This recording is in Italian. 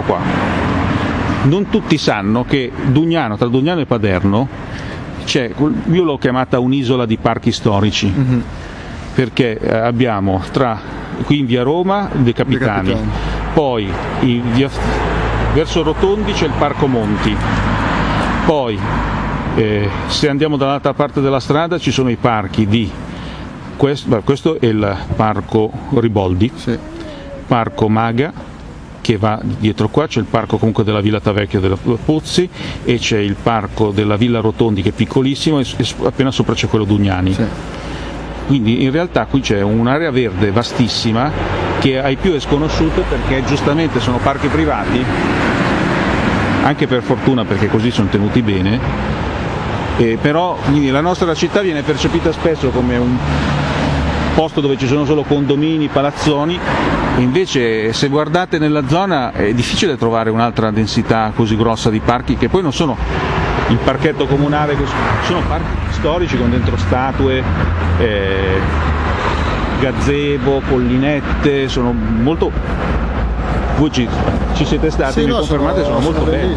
qua. Non tutti sanno che Dugnano, tra Dugnano e Paderno, c'è, io l'ho chiamata un'isola di parchi storici, mm-hmm. perché eh, abbiamo tra, qui in via Roma De Capitani, De Capitani. poi via, verso Rotondi c'è il Parco Monti, poi eh, se andiamo dall'altra parte della strada ci sono i parchi di questo, questo è il parco Riboldi, sì. parco Maga, che va dietro qua, c'è il parco comunque della Villa Tavecchio della Pozzi e c'è il parco della Villa Rotondi che è piccolissimo e appena sopra c'è quello Dugnani. Sì. Quindi in realtà qui c'è un'area verde vastissima che ai più è sconosciuta perché giustamente sono parchi privati, anche per fortuna perché così sono tenuti bene, eh, però la nostra città viene percepita spesso come un posto dove ci sono solo condomini, palazzoni, invece se guardate nella zona è difficile trovare un'altra densità così grossa di parchi che poi non sono il parchetto comunale, sono. Parchi storici con dentro statue, eh, gazebo, collinette, sono molto... Voi ci, ci siete stati, sì, mi no, confermate, sono, sono molto belli.